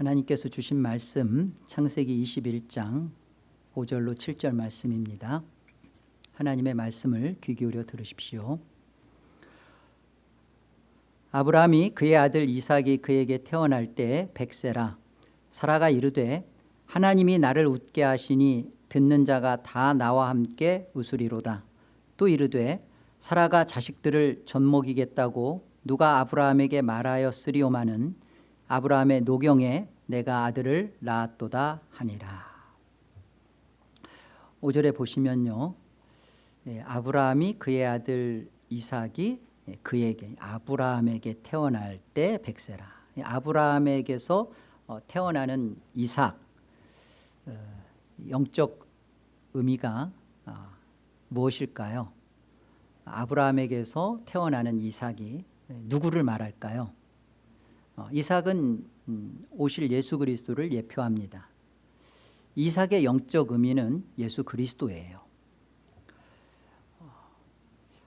하나님께서 주신 말씀 창세기 21장 5절로 7절 말씀입니다. 하나님의 말씀을 귀 기울여 들으십시오. 아브라함이 그의 아들 이삭이 그에게 태어날 때 백세라 사라가 이르되 하나님이 나를 웃게 하시니 듣는 자가 다 나와 함께 웃으리로다. 또 이르되 사라가 자식들을 젖먹이겠다고 누가 아브라함에게 말하였으리오마는 아브라함의 노경에 내가 아들을 낳았도다 하니라 5절에 보시면요 예, 아브라함이 그의 아들 이삭이 예, 그에게 아브라함에게 태어날 때 백세라 예, 아브라함에게서 어, 태어나는 이삭 어, 영적 의미가 아, 무엇일까요? 아브라함에게서 태어나는 이삭이 누구를 말할까요? 어, 이삭은 음, 오실 예수 그리스도를 예표합니다. 이삭의 영적 의미는 예수 그리스도예요. 어,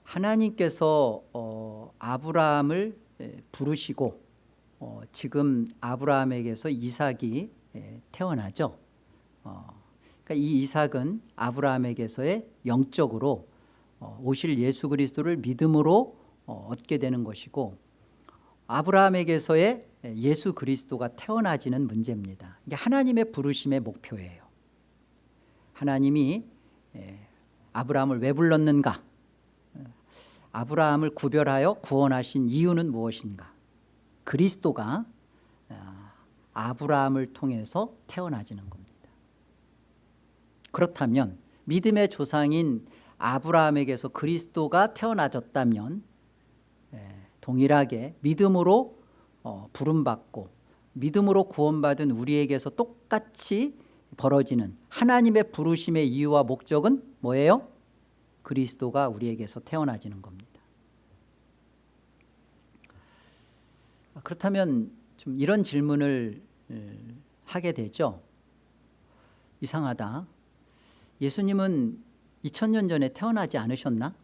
하나님께서 어, 아브라함을 부르시고 지금 아브라함에게서 이삭이 태어나죠. 그러니까 이 이삭은 아브라함에게서의 영적으로 오실 예수 그리스도를 믿음으로 얻게 되는 것이고 아브라함에게서의 예수 그리스도가 태어나지는 문제입니다. 이게 하나님의 부르심의 목표예요. 하나님이 아브라함을 왜 불렀는가? 아브라함을 구별하여 구원하신 이유는 무엇인가? 그리스도가 아, 아브라함을 통해서 태어나지는 겁니다. 그렇다면 믿음의 조상인 아브라함에게서 그리스도가 태어나졌다면 동일하게 믿음으로 어, 부름받고 믿음으로 구원받은 우리에게서 똑같이 벌어지는 하나님의 부르심의 이유와 목적은 뭐예요? 그리스도가 우리에게서 태어나지는 겁니다 그렇다면 좀 이런 질문을 하게 되죠 이상하다 예수님은 2000년 전에 태어나지 않으셨나?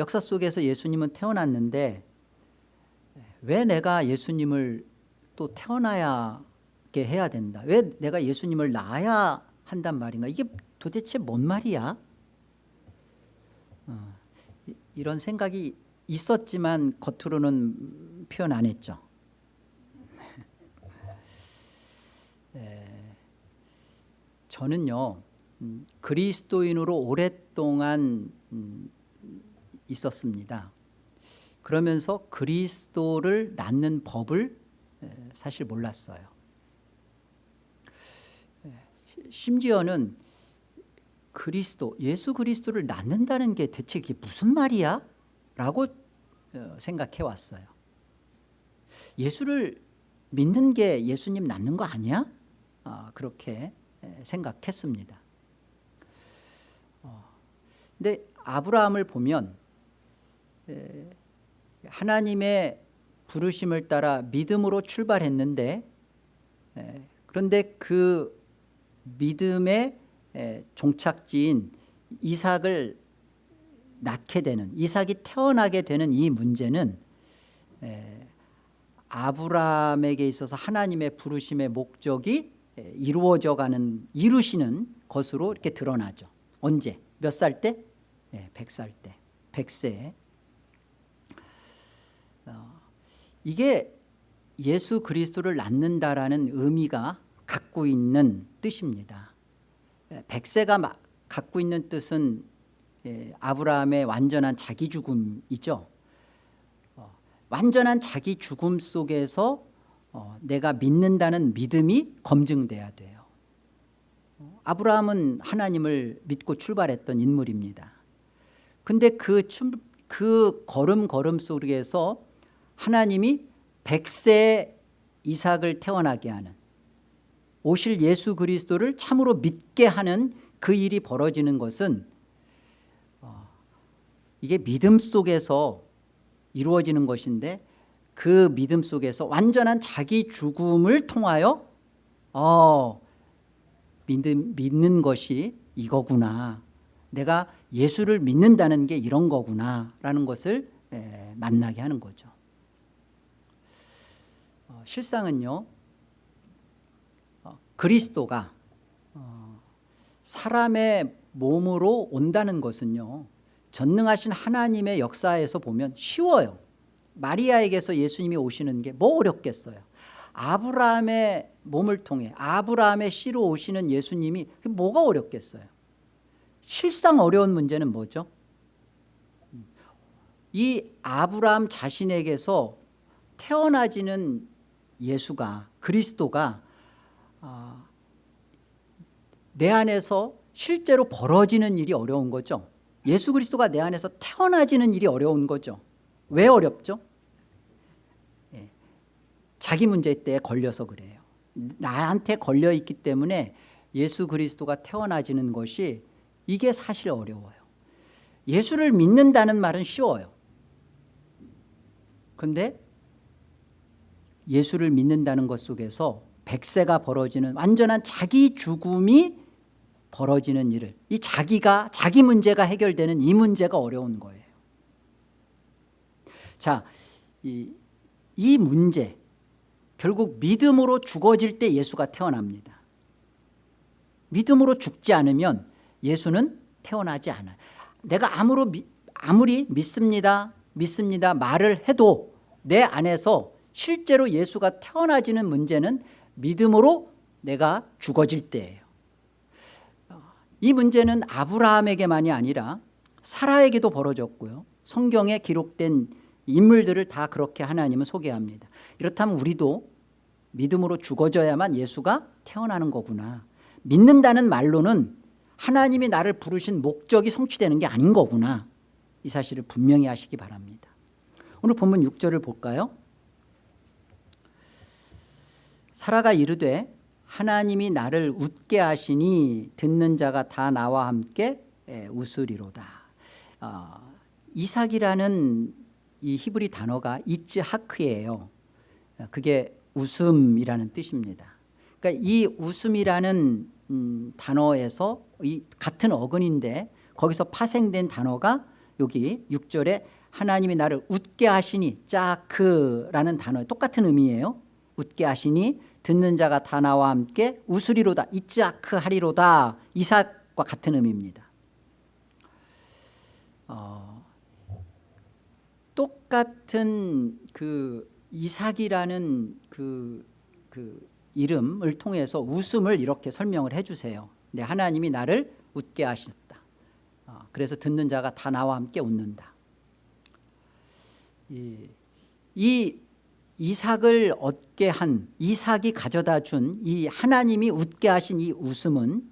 역사 속에서 예수님은 태어났는데 왜 내가 예수님을 또 태어나야게 해야 된다? 왜 내가 예수님을 낳아야 한단 말인가? 이게 도대체 뭔 말이야? 어, 이런 생각이 있었지만 겉으로는 표현 안 했죠. 에, 저는요 음, 그리스도인으로 오랫동안 음, 있었습니다. 그러면서 그리스도를 낳는 법을 사실 몰랐어요. 심지어는 그리스도, 예수 그리스도를 낳는다는 게 대체 이게 무슨 말이야? 라고 어, 생각해 왔어요. 예수를 믿는 게 예수님 낳는 거 아니야? 어, 그렇게 생각했습니다. 어, 근데 아브라함을 보면 하나님의 부르심을 따라 믿음으로 출발했는데 그런데 그 믿음의 종착지인 이삭을 낳게 되는 이삭이 태어나게 되는 이 문제는 아브라함에게 있어서 하나님의 부르심의 목적이 이루어져 가는 이루시는 것으로 이렇게 드러나죠 언제? 몇 살 때? 100살 때 100세 이게 예수 그리스도를 낳는다라는 의미가 갖고 있는 뜻입니다. 백세가 갖고 있는 뜻은 예, 아브라함의 완전한 자기 죽음이죠. 어, 완전한 자기 죽음 속에서 어, 내가 믿는다는 믿음이 검증돼야 돼요. 어, 아브라함은 하나님을 믿고 출발했던 인물입니다. 근데 그, 그 걸음 걸음 속에서 하나님이 백세 이삭을 태어나게 하는 오실 예수 그리스도를 참으로 믿게 하는 그 일이 벌어지는 것은 어, 이게 믿음 속에서 이루어지는 것인데 그 믿음 속에서 완전한 자기 죽음을 통하여 어, 믿는, 믿는 것이 이거구나. 내가 예수를 믿는다는 게 이런 거구나 라는 것을 만나게 하는 거죠 실상은요 그리스도가 어, 사람의 몸으로 온다는 것은요 전능하신 하나님의 역사에서 보면 쉬워요. 마리아에게서 예수님이 오시는 게 뭐 어렵겠어요? 아브라함의 몸을 통해 아브라함의 씨로 오시는 예수님이 뭐가 어렵겠어요? 실상 어려운 문제는 뭐죠? 이 아브라함 자신에게서 태어나지는 예수가 그리스도가 아, 내 안에서 실제로 벌어지는 일이 어려운 거죠. 예수 그리스도가 내 안에서 태어나지는 일이 어려운 거죠. 왜 어렵죠? 예, 자기 문제 때에 걸려서 그래요. 나한테 걸려 있기 때문에 예수 그리스도가 태어나지는 것이 이게 사실 어려워요. 예수를 믿는다는 말은 쉬워요. 그런데 예수를 믿는다는 것 속에서 백세가 벌어지는 완전한 자기 죽음이 벌어지는 일을 이 자기가 자기 문제가 해결되는 이 문제가 어려운 거예요. 자, 이, 이 문제 결국 믿음으로 죽어질 때 예수가 태어납니다. 믿음으로 죽지 않으면 예수는 태어나지 않아요. 내가 아무리, 아무리 믿습니다 믿습니다 말을 해도 내 안에서 실제로 예수가 태어나지는 문제는 믿음으로 내가 죽어질 때예요. 이 문제는 아브라함에게만이 아니라 사라에게도 벌어졌고요. 성경에 기록된 인물들을 다 그렇게 하나님은 소개합니다. 이렇다면 우리도 믿음으로 죽어져야만 예수가 태어나는 거구나. 믿는다는 말로는 하나님이 나를 부르신 목적이 성취되는 게 아닌 거구나. 이 사실을 분명히 하시기 바랍니다. 오늘 본문 6절을 볼까요 사라가 이르되 하나님이 나를 웃게 하시니 듣는 자가 다 나와 함께 웃으리로다. 어, 이삭이라는 이 히브리 단어가 이츠하크예요. 그게 웃음이라는 뜻입니다. 그러니까 이 웃음이라는 음, 단어에서 이 같은 어근인데 거기서 파생된 단어가 여기 6절에 하나님이 나를 웃게 하시니 짜크라는 단어 똑같은 의미예요. 웃게 하시니 듣는 자가 다 나와 함께 웃으리로다 이츠아크 하리로다. 이삭과 같은 의미입니다. 어, 똑같은 그 이삭이라는 그, 그 이름을 통해서 웃음을 이렇게 설명을 해주세요. 네, 하나님이 나를 웃게 하셨다. 어, 그래서 듣는 자가 다 나와 함께 웃는다. 이, 이 이삭을 얻게 한 이삭이 가져다 준 이 하나님이 웃게 하신 이 웃음은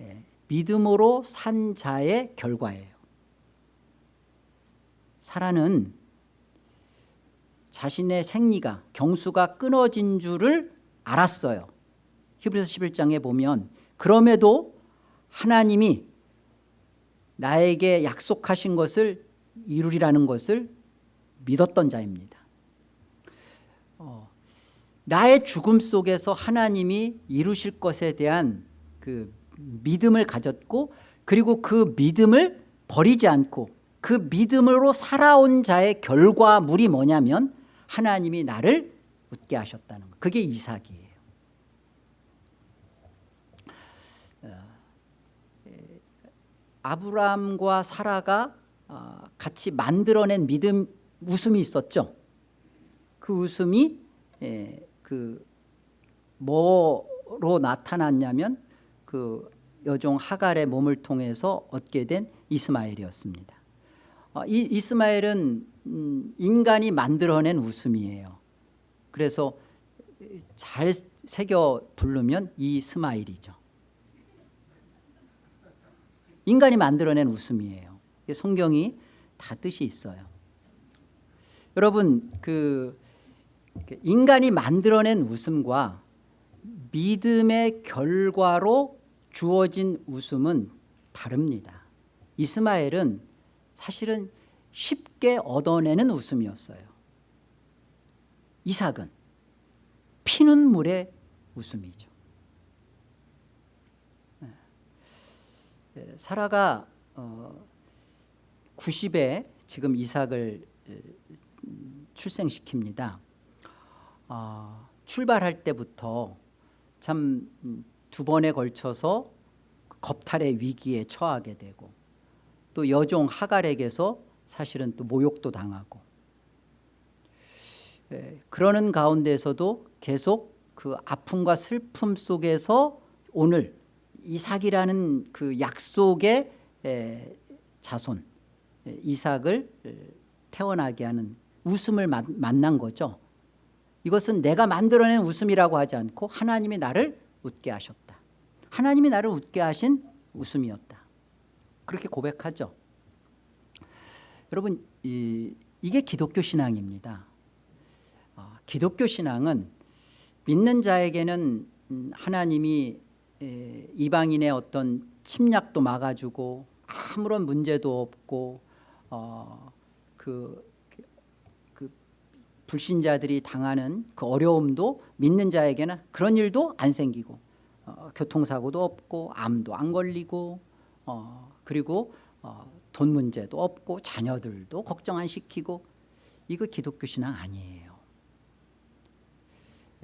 예, 믿음으로 산 자의 결과예요. 사라는 자신의 생리가 경수가 끊어진 줄을 알았어요. 히브리서 11장에 보면 그럼에도 하나님이 나에게 약속하신 것을 이루리라는 것을 믿었던 자입니다 나의 죽음 속에서 하나님이 이루실 것에 대한 그 믿음을 가졌고 그리고 그 믿음을 버리지 않고 그 믿음으로 살아온 자의 결과물이 뭐냐면 하나님이 나를 웃게 하셨다는 것. 그게 이삭이에요. 어, 아브라함과 사라가 어, 같이 만들어낸 믿음 웃음이 있었죠? 그 웃음이 그 뭐로 나타났냐면 그 여종 하갈의 몸을 통해서 얻게 된 이스마엘이었습니다. 어, 이 이스마엘은 음, 인간이 만들어낸 웃음이에요. 그래서 잘 새겨 부르면 이스마일이죠. 인간이 만들어낸 웃음이에요. 성경이 다 뜻이 있어요. 여러분 그 인간이 만들어낸 웃음과 믿음의 결과로 주어진 웃음은 다릅니다. 이스마엘은 사실은 쉽게 얻어내는 웃음이었어요. 이삭은 피는 물의 웃음이죠. 네. 사라가 90에 어, 지금 이삭을 출생시킵니다 어, 출발할 때부터 참 두 번에 걸쳐서 겁탈의 위기에 처하게 되고 또 여종 하갈에게서 사실은 또 모욕도 당하고 예, 그러는 가운데서도 계속 그 아픔과 슬픔 속에서 오늘 이삭이라는 그 약속의 에, 자손 에, 이삭을 에, 태어나게 하는 웃음을 마- 만난 거죠. 이것은 내가 만들어낸 웃음이라고 하지 않고 하나님이 나를 웃게 하셨다. 하나님이 나를 웃게 하신 웃음이었다. 그렇게 고백하죠. 여러분 이, 이게 기독교 신앙입니다. 어, 기독교 신앙은 믿는 자에게는 음, 하나님이 에, 이방인의 어떤 침략도 막아주고 아무런 문제도 없고 어, 그, 그 불신자들이 당하는 그 어려움도 믿는 자에게는 그런 일도 안 생기고 어, 교통사고도 없고 암도 안 걸리고 어, 그리고 어, 돈 문제도 없고 자녀들도 걱정 안 시키고 이거 기독교 신앙 아니에요.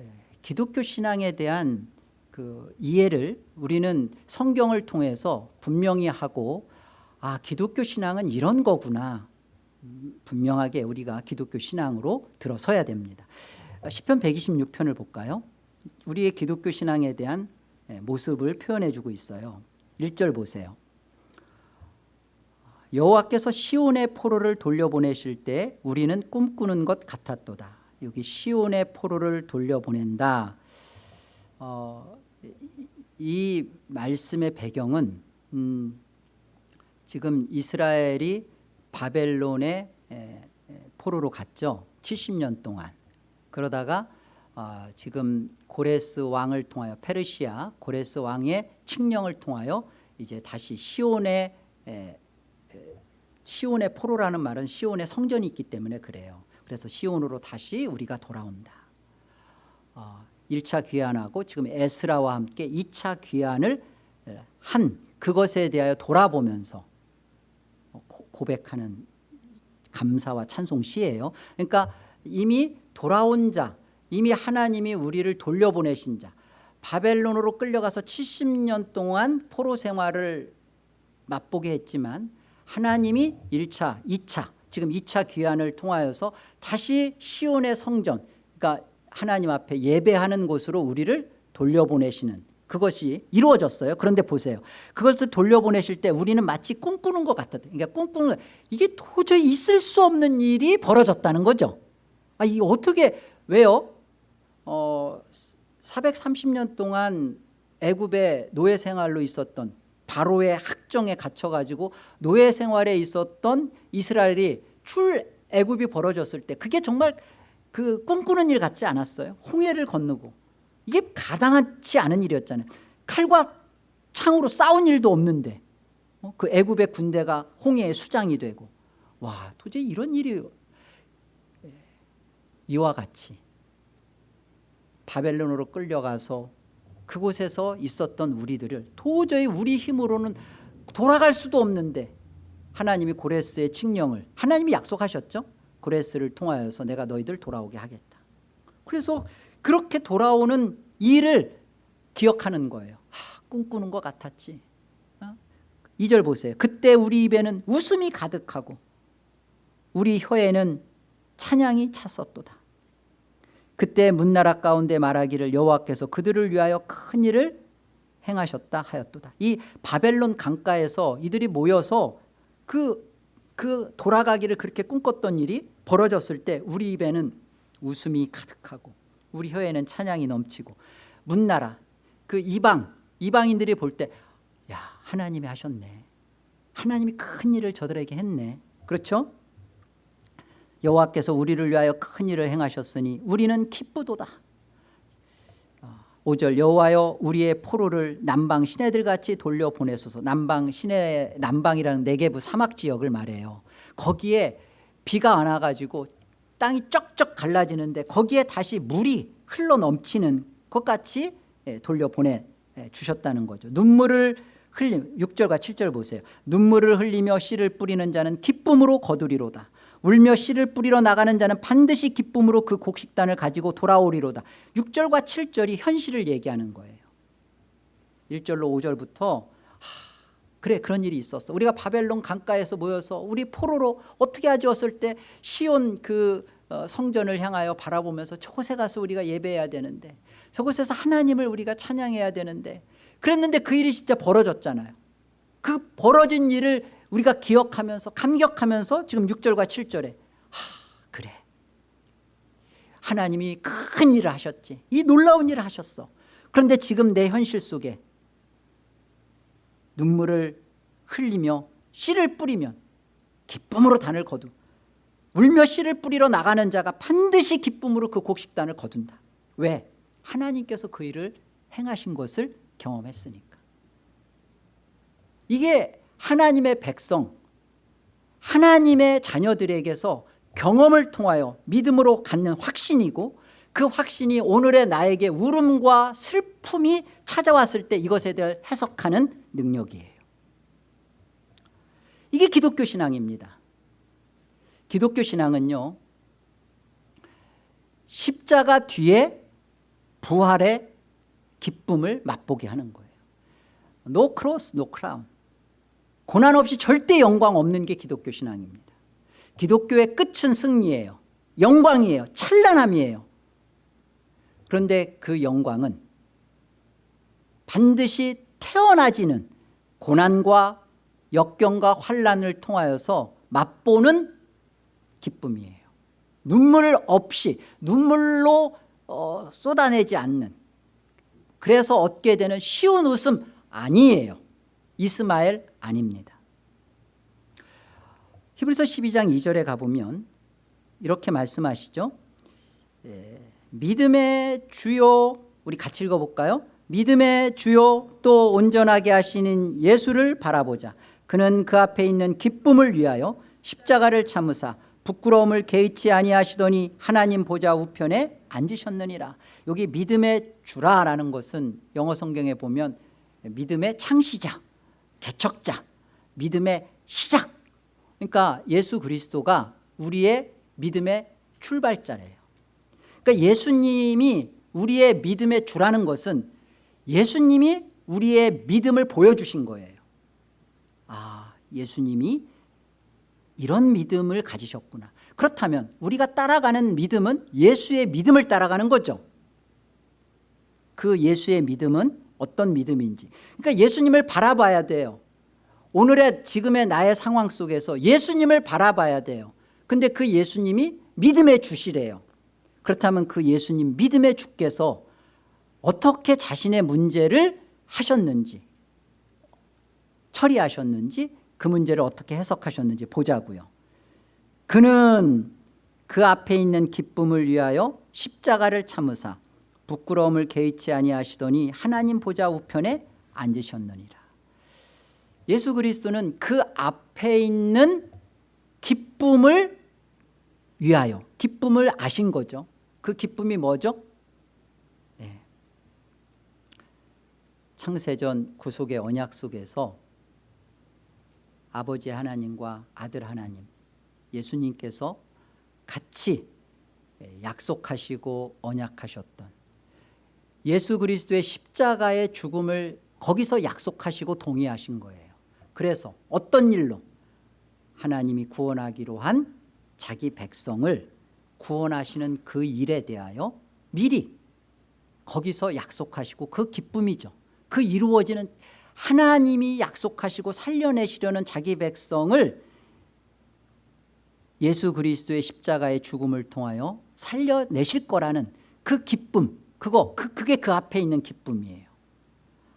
예, 기독교 신앙에 대한 그 이해를 우리는 성경을 통해서 분명히 하고 아 기독교 신앙은 이런 거구나 음, 분명하게 우리가 기독교 신앙으로 들어서야 됩니다. 어, 시편 126편을 볼까요? 우리의 기독교 신앙에 대한 예, 모습을 표현해 주고 있어요. 1절 보세요. 여호와께서 시온의 포로를 돌려보내실 때 우리는 꿈꾸는 것 같았도다. 여기 시온의 포로를 돌려보낸다. 어, 이, 이 말씀의 배경은 음, 지금 이스라엘이 바벨론의 포로로 갔죠. 70년 동안. 그러다가 어, 지금 고레스 왕을 통하여 페르시아 고레스 왕의 칙령을 통하여 이제 다시 시온의 에, 시온의 포로라는 말은 시온의 성전이 있기 때문에 그래요. 그래서 시온으로 다시 우리가 돌아온다. 어, 1차 귀환하고 지금 에스라와 함께 2차 귀환을 한 그것에 대하여 돌아보면서 고- 고백하는 감사와 찬송 시예요. 그러니까 이미 돌아온 자, 이미 하나님이 우리를 돌려보내신 자, 바벨론으로 끌려가서 70년 동안 포로 생활을 맛보게 했지만 하나님이 1차, 2차, 지금 2차 귀환을 통하여서 다시 시온의 성전, 그러니까 하나님 앞에 예배하는 곳으로 우리를 돌려보내시는 그것이 이루어졌어요. 그런데 보세요. 그것을 돌려보내실 때 우리는 마치 꿈꾸는 것 같았다. 그러니까 꿈꾸는 거- 이게 도저히 있을 수 없는 일이 벌어졌다는 거죠. 아, 이 어떻게 왜요? 어, 430년 동안 애굽의 노예 생활로 있었던 바로의 학정에 갇혀 가지고 노예 생활에 있었던 이스라엘이 출 애굽이 벌어졌을 때 그게 정말 그 꿈꾸는 일 같지 않았어요? 홍해를 건너고 이게 가당하지 않은 일이었잖아요. 칼과 창으로 싸운 일도 없는데 어? 그 애굽의 군대가 홍해의 수장이 되고 와 도저히 이런 일이 예, 이와 같이 바벨론으로 끌려가서 그곳에서 있었던 우리들을 도저히 우리 힘으로는 돌아갈 수도 없는데 하나님이 고레스의 칙령을 하나님이 약속하셨죠. 고레스를 통하여서 내가 너희들 돌아오게 하겠다. 그래서 그렇게 돌아오는 일을 기억하는 거예요. 아, 꿈꾸는 것 같았지. 어? 2절 보세요. 그때 우리 입에는 웃음이 가득하고 우리 혀에는 찬양이 찼었도다. 그때 문나라 가운데 말하기를 여호와께서 그들을 위하여 큰 일을 행하셨다 하였도다. 이 바벨론 강가에서 이들이 모여서 그, 그 돌아가기를 그렇게 꿈꿨던 일이 벌어졌을 때 우리 입에는 웃음이 가득하고 우리 혀에는 찬양이 넘치고 문나라 그 이방 이방인들이 볼 때 야 하나님이 하셨네. 하나님이 큰 일을 저들에게 했네. 그렇죠? 여호와께서 우리를 위하여 큰 일을 행하셨으니 우리는 기쁘도다. 5절 여호와여 우리의 포로를 남방 시내들 같이 돌려 보내소서. 남방 시내 남방이라는 네게부 사막 지역을 말해요. 거기에 비가 안 와가지고 땅이 쩍쩍 갈라지는데 거기에 다시 물이 흘러 넘치는 것 같이 예, 돌려 보내 주셨다는 거죠. 눈물을 흘림 6절과 7절 보세요. 눈물을 흘리며 씨를 뿌리는 자는 기쁨으로 거두리로다. 울며 씨를 뿌리러 나가는 자는 반드시 기쁨으로 그 곡식단을 가지고 돌아오리로다 6절과 7절이 현실을 얘기하는 거예요 1절로 5절부터 그래 그런 일이 있었어 우리가 바벨론 강가에서 모여서 우리 포로로 어떻게 하지었을 때 시온 그 어, 성전을 향하여 바라보면서 저곳에 가서 우리가 예배해야 되는데 저곳에서 하나님을 우리가 찬양해야 되는데 그랬는데 그 일이 진짜 벌어졌잖아요. 그 벌어진 일을 우리가 기억하면서 감격하면서 지금 6절과 7절에 하 그래. 하나님이 큰 일을 하셨지. 이 놀라운 일을 하셨어. 그런데 지금 내 현실 속에 눈물을 흘리며 씨를 뿌리면 기쁨으로 단을 거두 울며 씨를 뿌리러 나가는 자가 반드시 기쁨으로 그 곡식단을 거둔다. 왜? 하나님께서 그 일을 행하신 것을 경험했으니까. 이게 하나님의 백성 하나님의 자녀들에게서 경험을 통하여 믿음으로 갖는 확신이고 그 확신이 오늘의 나에게 울음과 슬픔이 찾아왔을 때 이것에 대해 해석하는 능력이에요. 이게 기독교 신앙입니다 기독교 신앙은요 십자가 뒤에 부활의 기쁨을 맛보게 하는 거예요. No cross, no crown. 고난 없이 절대 영광 없는 게 기독교 신앙입니다. 기독교의 끝은 승리예요. 영광이에요. 찬란함이에요. 그런데 그 영광은 반드시 태어나지는 고난과 역경과 환란을 통하여서 맛보는 기쁨이에요. 눈물 없이 눈물로 어, 쏟아내지 않는 그래서 얻게 되는 쉬운 웃음 아니에요. 이스마엘 아닙니다. 히브리서 12장 2절에 가보면 이렇게 말씀하시죠. 예, 믿음의 주요 우리 같이 읽어볼까요? 믿음의 주요 또 온전하게 하시는 예수를 바라보자. 그는 그 앞에 있는 기쁨을 위하여 십자가를 참으사 부끄러움을 개의치 아니하시더니 하나님 보좌 우편에 앉으셨느니라. 여기 믿음의 주라라는 것은 영어 성경에 보면 믿음의 창시자 개척자 믿음의 시작. 그러니까 예수 그리스도가 우리의 믿음의 출발자래요. 그러니까 예수님이 우리의 믿음의 주라는 것은 예수님이 우리의 믿음을 보여주신 거예요. 아 예수님이 이런 믿음을 가지셨구나. 그렇다면 우리가 따라가는 믿음은 예수의 믿음을 따라가는 거죠. 그 예수의 믿음은 어떤 믿음인지. 그러니까 예수님을 바라봐야 돼요. 오늘의 지금의 나의 상황 속에서 예수님을 바라봐야 돼요. 근데 그 예수님이 믿음의 주시래요. 그렇다면 그 예수님 믿음의 주께서 어떻게 자신의 문제를 하셨는지 처리하셨는지 그 문제를 어떻게 해석하셨는지 보자고요 그는 그 앞에 있는 기쁨을 위하여 십자가를 참으사 부끄러움을 개의치 아니하시더니 하나님 보좌 우편에 앉으셨느니라 예수 그리스도는 그 앞에 있는 기쁨을 위하여 기쁨을 아신 거죠 그 기쁨이 뭐죠? 네. 창세전 구속의 언약 속에서 아버지 하나님과 아들 하나님 예수님께서 같이 약속하시고 언약하셨던 예수 그리스도의 십자가의 죽음을 거기서 약속하시고 동의하신 거예요. 그래서 어떤 일로? 하나님이 구원하기로 한 자기 백성을 구원하시는 그 일에 대하여 미리 거기서 약속하시고 그 기쁨이죠. 그 이루어지는 하나님이 약속하시고 살려내시려는 자기 백성을 예수 그리스도의 십자가의 죽음을 통하여 살려내실 거라는 그 기쁨 그거 그, 그게 그 앞에 있는 기쁨이에요.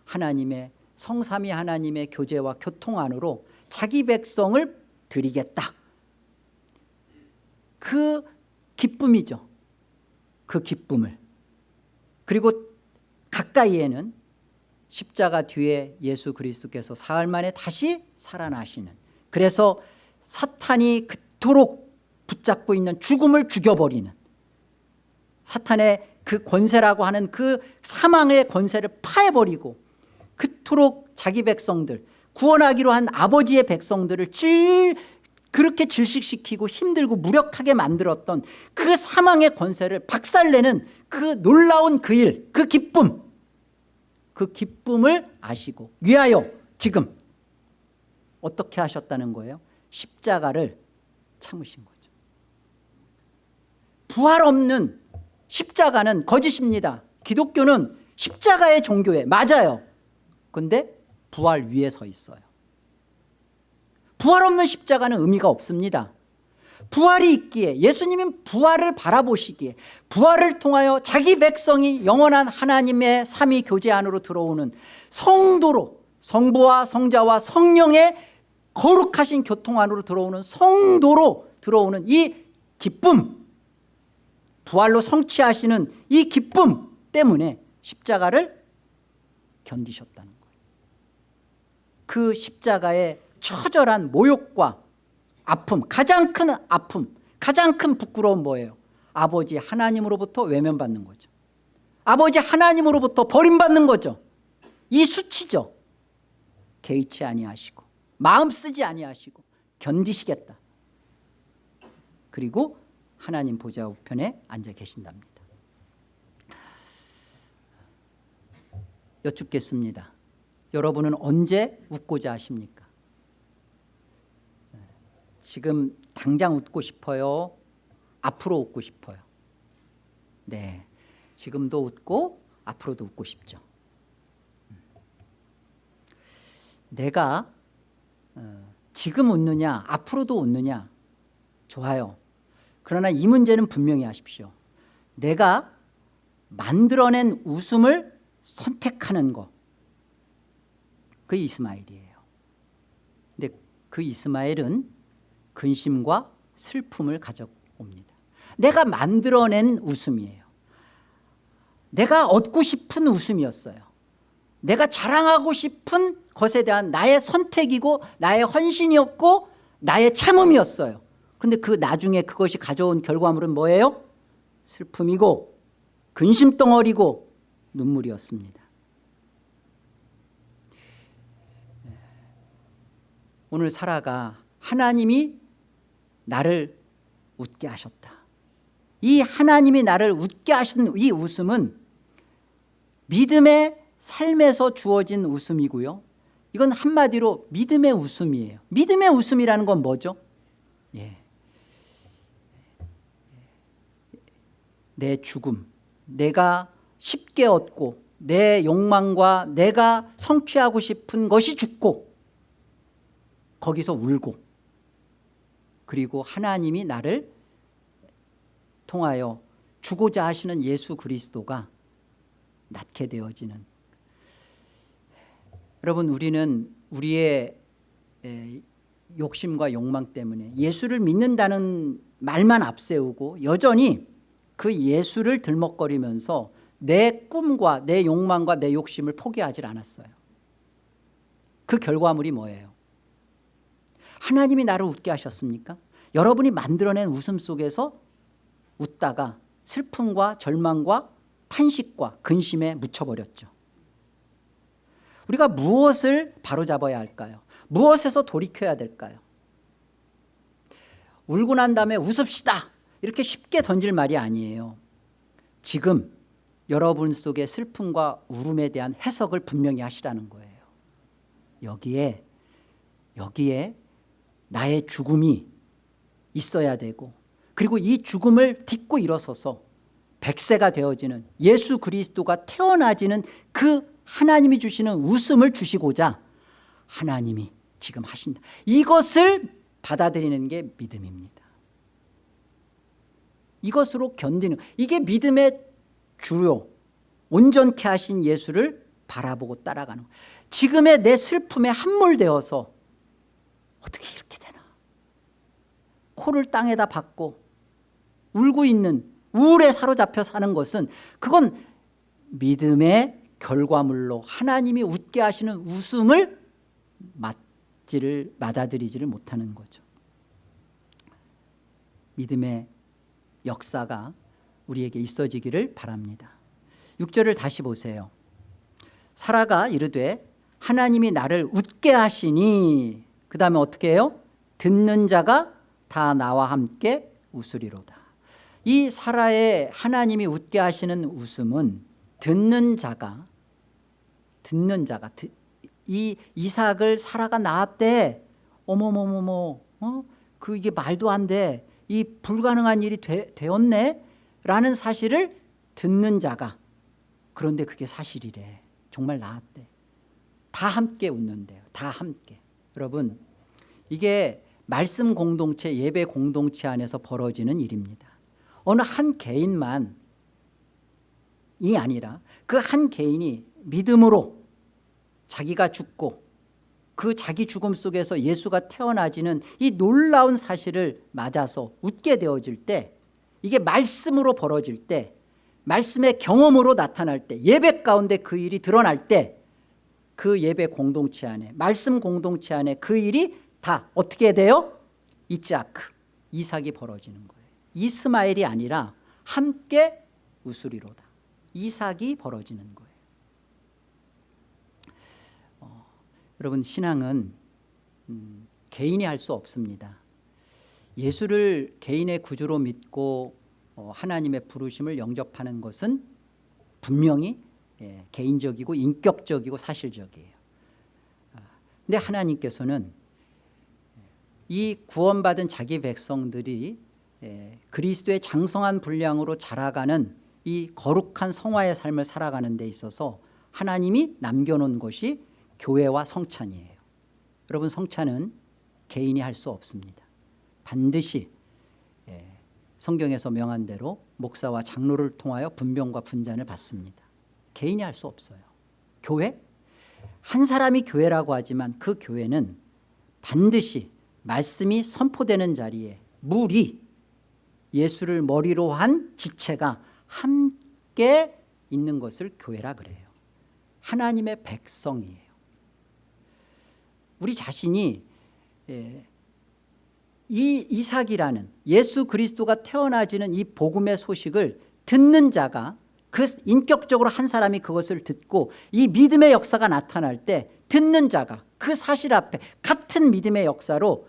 하나님의 성삼위 하나님의 교제와 교통 안으로 자기 백성을 드리겠다. 그 기쁨이죠. 그 기쁨을. 그리고 가까이에는 십자가 뒤에 예수 그리스도께서 사흘 만에 다시 살아나시는 그래서 사탄이 그토록 붙잡고 있는 죽음을 죽여버리는 사탄의 그 권세라고 하는 그 사망의 권세를 파해버리고 그토록 자기 백성들 구원하기로 한 아버지의 백성들을 찔 그렇게 질식시키고 힘들고 무력하게 만들었던 그 사망의 권세를 박살내는 그 놀라운 그 일, 그 기쁨 그 기쁨을 아시고 위하여 지금 어떻게 하셨다는 거예요? 십자가를 참으신 거죠. 부활 없는 십자가는 거짓입니다. 기독교는 십자가의 종교에 맞아요. 근데 부활 위에 서 있어요. 부활 없는 십자가는 의미가 없습니다 부활이 있기에 예수님은 부활을 바라보시기에 부활을 통하여 자기 백성이 영원한 하나님의 삼위 교제 안으로 들어오는 성도로 성부와 성자와 성령의 거룩하신 교통 안으로 들어오는 성도로 들어오는 이 기쁨 부활로 성취하시는 이 기쁨 때문에 십자가를 견디셨다는 거예요. 그 십자가의 처절한 모욕과 아픔 가장 큰 아픔 가장 큰 부끄러움 뭐예요? 아버지 하나님으로부터 외면받는 거죠. 아버지 하나님으로부터 버림받는 거죠. 이 수치죠. 개의치 아니하시고 마음 쓰지 아니하시고 견디시겠다. 그리고 하나님 보좌 우편에 앉아 계신답니다. 여쭙겠습니다. 여러분은 언제 웃고자 하십니까 지금 당장 웃고 싶어요? 앞으로 웃고 싶어요? 네. 지금도 웃고 앞으로도 웃고 싶죠. 내가 어, 지금 웃느냐 앞으로도 웃느냐? 좋아요. 그러나 이 문제는 분명히 하십시오. 내가 만들어낸 웃음을 선택하는 거그 이스마엘이에요. 근데 그 이스마엘은 근심과 슬픔을 가져옵니다. 내가 만들어낸 웃음이에요. 내가 얻고 싶은 웃음이었어요. 내가 자랑하고 싶은 것에 대한 나의 선택이고 나의 헌신이었고 나의 참음이었어요. 그런데 그 나중에 그것이 가져온 결과물은 뭐예요? 슬픔이고 근심덩어리고 눈물이었습니다. 오늘 사라가 하나님이 나를 웃게 하셨다 이 하나님이 나를 웃게 하신 이 웃음은 믿음의 삶에서 주어진 웃음이고요 이건 한마디로 믿음의 웃음이에요 믿음의 웃음이라는 건 뭐죠? 예. 내 죽음 내가 쉽게 얻고 내 욕망과 내가 성취하고 싶은 것이 죽고 거기서 울고 그리고 하나님이 나를 통하여 주고자 하시는 예수 그리스도가 낳게 되어지는. 여러분 우리는 우리의 욕심과 욕망 때문에 예수를 믿는다는 말만 앞세우고 여전히 그 예수를 들먹거리면서 내 꿈과 내 욕망과 내 욕심을 포기하지 않았어요. 그 결과물이 뭐예요 하나님이 나를 웃게 하셨습니까? 여러분이 만들어낸 웃음 속에서 웃다가 슬픔과 절망과 탄식과 근심에 묻혀버렸죠 우리가 무엇을 바로잡아야 할까요? 무엇에서 돌이켜야 될까요? 울고 난 다음에 웃읍시다 이렇게 쉽게 던질 말이 아니에요 지금 여러분 속의 슬픔과 울음에 대한 해석을 분명히 하시라는 거예요 여기에 여기에 나의 죽음이 있어야 되고 그리고 이 죽음을 딛고 일어서서 백세가 되어지는 예수 그리스도가 태어나지는 그 하나님이 주시는 웃음을 주시고자 하나님이 지금 하신다. 이것을 받아들이는 게 믿음입니다. 이것으로 견디는 이게 믿음의 주요 온전케 하신 예수를 바라보고 따라가는 지금의 내 슬픔에 함몰되어서 어떻게 이렇게 되나 코를 땅에다 박고 울고 있는 우울에 사로잡혀 사는 것은 그건 믿음의 결과물로 하나님이 웃게 하시는 웃음을 맞지를 받아들이지를 못하는 거죠. 믿음의 역사가 우리에게 있어지기를 바랍니다. 6절을 다시 보세요. 사라가 이르되 하나님이 나를 웃게 하시니 그 다음에 어떻게 해요? 듣는 자가 다 나와 함께 웃으리로다. 이 사라의 하나님이 웃게 하시는 웃음은 듣는 자가 듣는 자가 드- 이 이삭을 사라가 낳았대. 어머머머머 어? 그 이게 말도 안 돼 이 불가능한 일이 되, 되었네? 라는 사실을 듣는 자가 그런데 그게 사실이래. 정말 낳았대. 다 함께 웃는데요. 다 함께. 여러분 이게 말씀 공동체 예배 공동체 안에서 벌어지는 일입니다. 어느 한 개인만 이 아니라 그 한 개인이 믿음으로 자기가 죽고 그 자기 죽음 속에서 예수가 태어나지는 이 놀라운 사실을 맞아서 웃게 되어질 때 이게 말씀으로 벌어질 때 말씀의 경험으로 나타날 때 예배 가운데 그 일이 드러날 때 그 예배 공동체 안에 말씀 공동체 안에 그 일이 다 어떻게 돼요? 이자크 이삭이 벌어지는 거예요. 이스마엘이 아니라 함께 웃으리로다. 이삭이 벌어지는 거예요. 어, 여러분 신앙은 음, 개인이 할 수 없습니다. 예수를 개인의 구주로 믿고 어, 하나님의 부르심을 영접하는 것은 분명히 예, 개인적이고 인격적이고 사실적이에요. 아, 근데 하나님께서는 이 구원받은 자기 백성들이 예, 그리스도의 장성한 분량으로 자라가는 이 거룩한 성화의 삶을 살아가는 데 있어서 하나님이 남겨놓은 것이 교회와 성찬이에요. 여러분 성찬은 개인이 할 수 없습니다. 반드시 예, 성경에서 명한 대로 목사와 장로를 통하여 분병과 분잔을 받습니다. 개인이 할 수 없어요. 교회? 한 사람이 교회라고 하지만 그 교회는 반드시 말씀이 선포되는 자리에 물이 예수를 머리로 한 지체가 함께 있는 것을 교회라 그래요. 하나님의 백성이에요. 우리 자신이 예, 이 이삭이라는 예수 그리스도가 태어나지는 이 복음의 소식을 듣는 자가 그 인격적으로 한 사람이 그것을 듣고 이 믿음의 역사가 나타날 때 듣는 자가 그 사실 앞에 같은 믿음의 역사로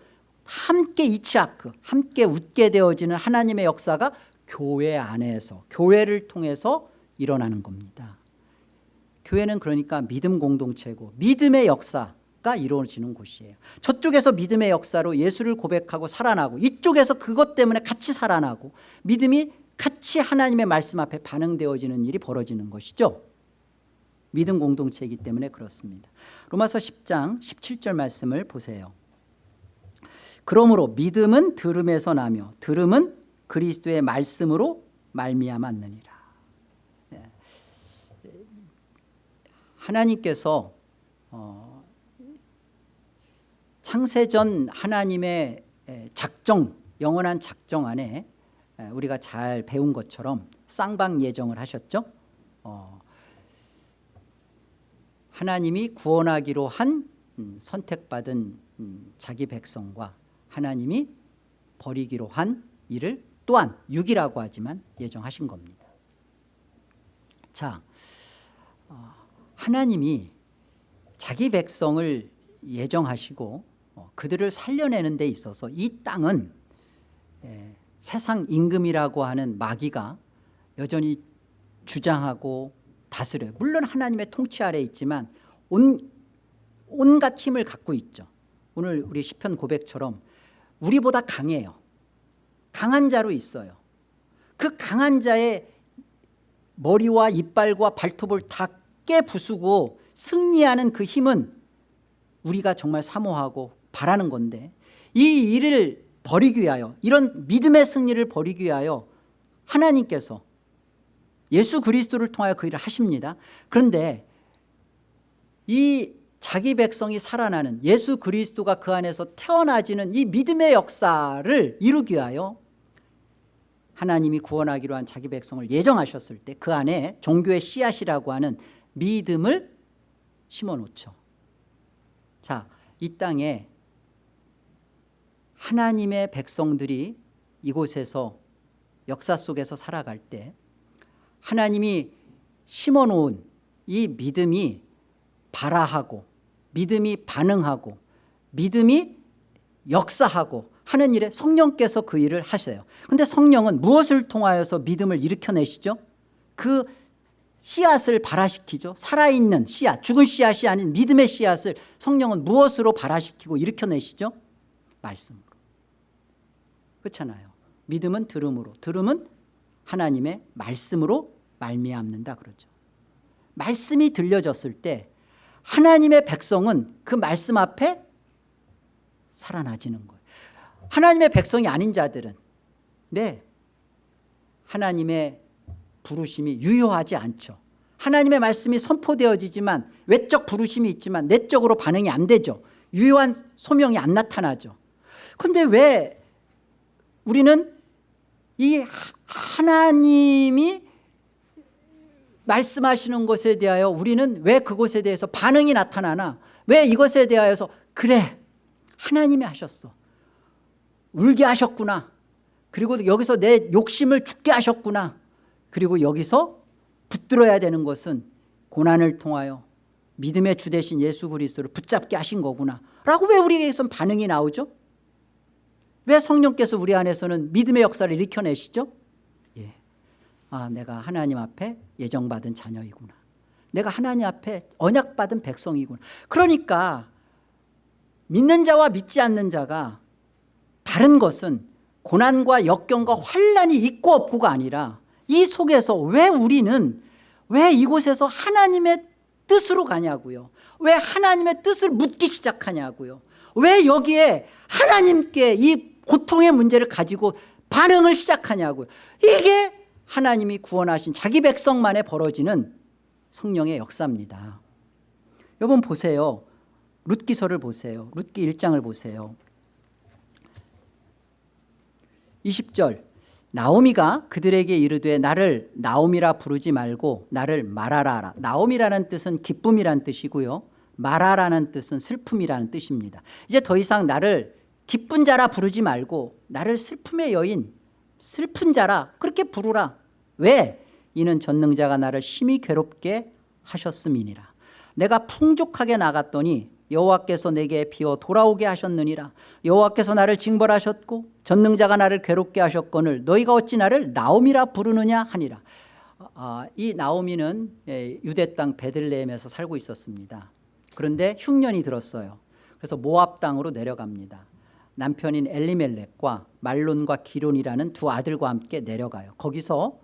함께 이치아크 함께 웃게 되어지는 하나님의 역사가 교회 안에서 교회를 통해서 일어나는 겁니다. 교회는 그러니까 믿음 공동체고 믿음의 역사가 이루어지는 곳이에요. 저쪽에서 믿음의 역사로 예수를 고백하고 살아나고 이쪽에서 그것 때문에 같이 살아나고 믿음이 같이 하나님의 말씀 앞에 반응되어지는 일이 벌어지는 것이죠. 믿음 공동체이기 때문에 그렇습니다. 로마서 10장 17절 말씀을 보세요 그러므로 믿음은 들음에서 나며 들음은 그리스도의 말씀으로 말미암았느니라 네. 하나님께서 어, 창세전 하나님의 작정 영원한 작정 안에 우리가 잘 배운 것처럼 쌍방 예정을 하셨죠 어, 하나님이 구원하기로 한 음, 선택받은 음, 자기 백성과 하나님이 버리기로 한 일을 또한 육이라고 하지만 예정하신 겁니다. 자 어, 하나님이 자기 백성을 예정하시고 어, 그들을 살려내는 데 있어서 이 땅은 예, 세상 임금이라고 하는 마귀가 여전히 주장하고 다스려요 물론 하나님의 통치 아래 있지만 온, 온갖 힘을 갖고 있죠. 오늘 우리 시편 고백처럼 우리보다 강해요. 강한 자로 있어요. 그 강한 자의 머리와 이빨과 발톱을 다 깨부수고 승리하는 그 힘은 우리가 정말 사모하고 바라는 건데 이 일을 버리기 위하여 이런 믿음의 승리를 버리기 위하여 하나님께서 예수 그리스도를 통하여 그 일을 하십니다. 그런데 이 자기 백성이 살아나는 예수 그리스도가 그 안에서 태어나지는 이 믿음의 역사를 이루기 위하여 하나님이 구원하기로 한 자기 백성을 예정하셨을 때 그 안에 종교의 씨앗이라고 하는 믿음을 심어놓죠. 자, 이 땅에 하나님의 백성들이 이곳에서 역사 속에서 살아갈 때 하나님이 심어놓은 이 믿음이 발화하고 믿음이 반응하고 믿음이 역사하고 하는 일에 성령께서 그 일을 하셔요. 근데 성령은 무엇을 통하여서 믿음을 일으켜내시죠? 그 씨앗을 발화시키죠. 살아있는 씨앗 죽은 씨앗이 아닌 믿음의 씨앗을 성령은 무엇으로 발화시키고 일으켜내시죠? 말씀으로. 그렇잖아요. 믿음은 들음으로 들음은 하나님의 말씀으로 말미암는다 그러죠. 말씀이 들려졌을 때 하나님의 백성은 그 말씀 앞에 살아나지는 거예요. 하나님의 백성이 아닌 자들은 네 하나님의 부르심이 유효하지 않죠. 하나님의 말씀이 선포되어지지만 외적 부르심이 있지만 내적으로 반응이 안 되죠. 유효한 소명이 안 나타나죠. 근데 왜 우리는 이 하나님이 말씀하시는 것에 대하여 우리는 왜 그것에 대해서 반응이 나타나나 왜 이것에 대하여서 그래 하나님이 하셨어 울게 하셨구나 그리고 여기서 내 욕심을 죽게 하셨구나 그리고 여기서 붙들어야 되는 것은 고난을 통하여 믿음의 주 대신 예수 그리스도를 붙잡게 하신 거구나 라고 왜 우리에게선 반응이 나오죠? 왜 성령께서 우리 안에서는 믿음의 역사를 일으켜내시죠? 예. 아 내가 하나님 앞에 예정받은 자녀이구나. 내가 하나님 앞에 언약받은 백성이구나. 그러니까 믿는 자와 믿지 않는 자가 다른 것은 고난과 역경과 환란이 있고 없고가 아니라 이 속에서 왜 우리는 왜 이곳에서 하나님의 뜻으로 가냐고요? 왜 하나님의 뜻을 묻기 시작하냐고요? 왜 여기에 하나님께 이 고통의 문제를 가지고 반응을 시작하냐고요? 이게 하나님이 구원하신 자기 백성만에 벌어지는 성령의 역사입니다. 여러분 보세요. 룻기서를 보세요. 룻기 1장을 보세요. 20절. 나오미가 그들에게 이르되 나를 나오미라 부르지 말고 나를 말하라 나오미라는 뜻은 기쁨이란 뜻이고요. 말하라는 뜻은 슬픔이라는 뜻입니다. 이제 더 이상 나를 기쁜 자라 부르지 말고 나를 슬픔의 여인 슬픈 자라 그렇게 부르라 왜? 이는 전능자가 나를 심히 괴롭게 하셨음이니라? 내가 풍족하게 나갔더니 여호와께서 내게 비어 돌아오게 하셨느니라. 여호와께서 나를 징벌하셨고 전능자가 나를 괴롭게 하셨거늘 너희가 어찌 나를 나옴이라 부르느냐 하니라. 아, 이 나오미는 예, 유대 땅 베들레헴에서 살고 있었습니다. 그런데 흉년이 들었어요. 그래서 모압 땅으로 내려갑니다. 남편인 엘리멜렉과 말론과 기론이라는 두 아들과 함께 내려가요. 거기서 어,